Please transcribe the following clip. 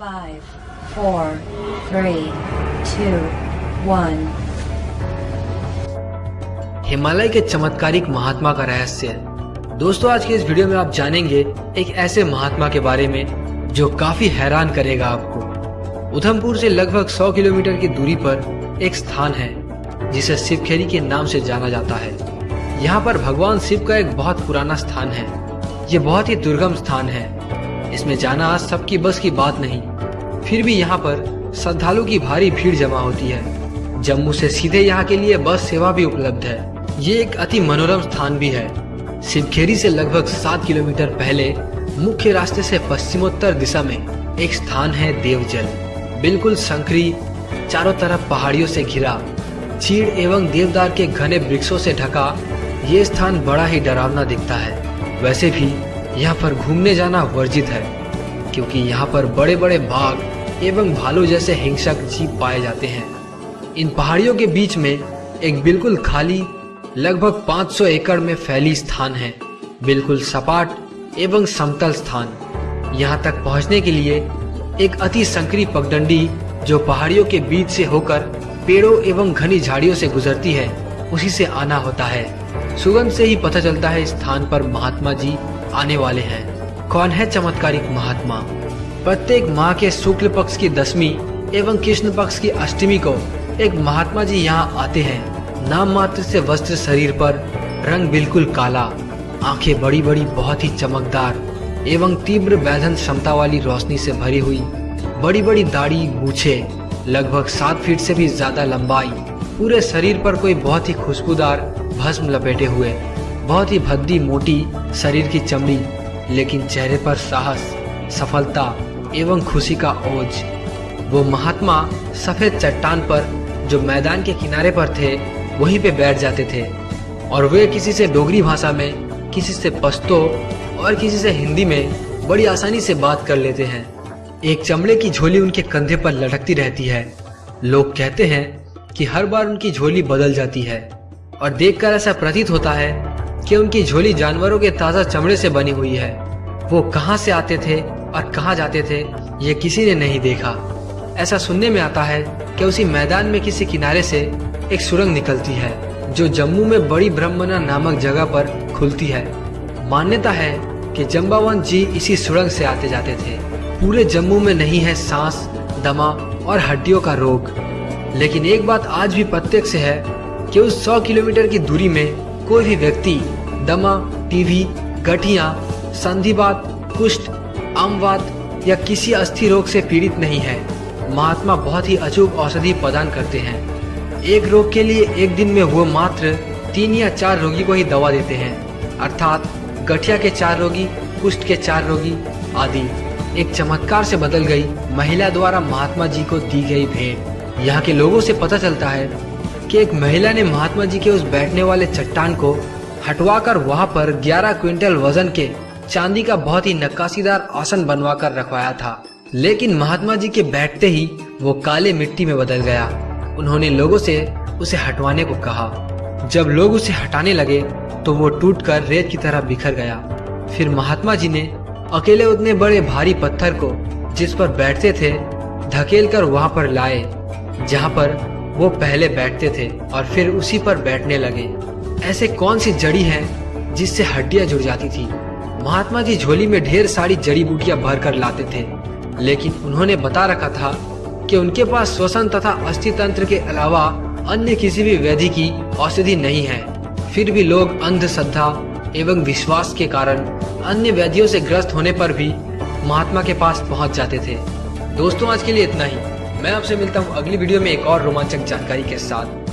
Five, four, three, two, one. Himalaya के चमत्कारिक महात्मा का रहस्य। दोस्तों आज के इस वीडियो में आप जानेंगे एक ऐसे महात्मा के बारे में जो काफ़ी हैरान करेगा आपको। उधमपुर से लगभग 100 किलोमीटर की दूरी पर एक स्थान है जिसे शिवखेरी के नाम से जाना जाता है। यहाँ पर भगवान शिव का एक बहुत पुराना स्थान है। ये बहुत ही दुर्गम स्थान है। इसमें जाना सबकी बस की बात नहीं। फिर भी यहाँ पर श्रद्धालु की भारी भीड़ जमा होती है। जम्मू से सीधे यहाँ के लिए बस सेवा भी उपलब्ध है। ये एक अति मनोरम स्थान भी है। शिवखेरी से लगभग सात किलोमीटर पहले मुख्य रास्ते से पश्चिमोत्तर दिशा में एक स्थान है देवजल। बिल्कुल संकरी चारों तरफ़ पहाड़ियों से घिरा। चीड़ एवं देवदार के घने वृक्षों से ढका, ये स्थान बड़ा ही डरावना दिखता है। वैसे भी यहाँ पर घूमने जाना वर्जित है, क्योंकि यहाँ पर बड़े बड़े बाघ एवं भालू जैसे हिंसक जीव पाए जाते हैं। इन पहाड़ियों के बीच में एक बिल्कुल खाली, लगभग 500 एकड़ में फैली स्थान है। बिल्कुल सपाट एवं समतल स्थान। यहाँ तक पहुँचने के लिए एक अति संकरी पगडंडी जो पहाड़ियों के बीच से होकर पेड़ों एवं घनी झाड़ियों से गुजरती है, उसी से आना होता है। सुगंध से ही पता चलता है स्थान पर महात्मा जी आने वाले हैं। कौन है चमत्कारिक महात्मा? प्रत्येक माह के शुक्ल पक्ष की दसवीं एवं कृष्ण पक्ष की अष्टमी को एक महात्मा जी यहाँ आते हैं। नाम मात्र से वस्त्र शरीर पर रंग बिल्कुल काला, आँखें बड़ी बड़ी, बहुत ही चमकदार एवं तीव्र वैधन क्षमता वाली रोशनी से भरी हुई, बड़ी बड़ी दाढ़ी, मूछे, लगभग सात फीट से भी ज़्यादा लंबाई, पूरे शरीर पर कोई बहुत ही खुशबूदार भस्म लपेटे हुए। बहुत ही भद्दी मोटी शरीर की चमड़ी, लेकिन चेहरे पर साहस, सफलता एवं खुशी का ओज वो महात्मा सफ़ेद चट्टान पर जो मैदान के किनारे पर थे, वहीं पे बैठ जाते थे। और वे किसी से डोगरी भाषा में, किसी से पश्तो और किसी से हिंदी में बड़ी आसानी से बात कर लेते हैं। एक चमड़े की झोली उनके कंधे पर लटकती रहती है। लोग कहते हैं कि हर बार उनकी झोली बदल जाती है। और देखकर ऐसा प्रतीत होता है कि उनकी झोली जानवरों के ताज़ा चमड़े से बनी हुई है। वो कहाँ से आते थे और कहाँ जाते थे, ये किसी ने नहीं देखा। ऐसा सुनने में आता है कि उसी मैदान में किसी किनारे से एक सुरंग निकलती है, जो जम्मू में बड़ी ब्रह्मना नामक जगह पर खुलती है। मान्यता है कि जम्बावंत जी इसी सुरंग से आते जाते थे। पूरे जम्मू में नहीं है सांस, दमा और हड्डियों का रोग। लेकिन एक बात आज भी प्रत्यक्ष है कि उस 100 किलोमीटर की दूरी में कोई भी व्यक्ति दमा, टीवी, गठिया, संधिवात, कुष्ठ, आमवात या किसी अस्थि रोग से पीड़ित नहीं है। महात्मा बहुत ही अचूक औषधि प्रदान करते हैं। एक रोग के लिए एक दिन में वो मात्र तीन या चार रोगी को ही दवा देते हैं। अर्थात गठिया के चार रोगी, कुष्ठ के चार रोगी आदि। एक चमत्कार से बदल गई महिला द्वारा महात्मा जी को दी गई भेंट। यहाँ के लोगों से पता चलता है कि एक महिला ने महात्मा जी के उस बैठने वाले चट्टान को हटवाकर वहाँ पर 11 क्विंटल वज़न के चांदी का बहुत ही नक्काशीदार आसन बनवा कर रखवाया था। लेकिन महात्मा जी के बैठते ही वो काले मिट्टी में बदल गया। उन्होंने लोगों से उसे हटवाने को कहा। जब लोग उसे हटाने लगे तो वो टूटकर रेत की तरह बिखर गया। फिर महात्मा जी ने अकेले उतने बड़े भारी पत्थर को जिस पर बैठते थे धकेल कर वहाँ पर लाए, जहाँ पर वो पहले बैठते थे और फिर उसी पर बैठने लगे। ऐसे कौन सी जड़ी है जिससे हड्डियाँ जुड़ जाती थी? महात्मा जी झोली में ढेर सारी जड़ी बूटियाँ भर कर लाते थे, लेकिन उन्होंने बता रखा था कि उनके पास श्वसन तथा अस्थि तंत्र के अलावा अन्य किसी भी व्याधि की औषधि नहीं है। फिर भी लोग अंधश्रद्धा एवं विश्वास के कारण अन्य व्याधियों से ग्रस्त होने पर भी महात्मा के पास पहुँच जाते थे। दोस्तों, आज के लिए इतना ही। मैं आपसे मिलता हूँ अगली वीडियो में एक और रोमांचक जानकारी के साथ।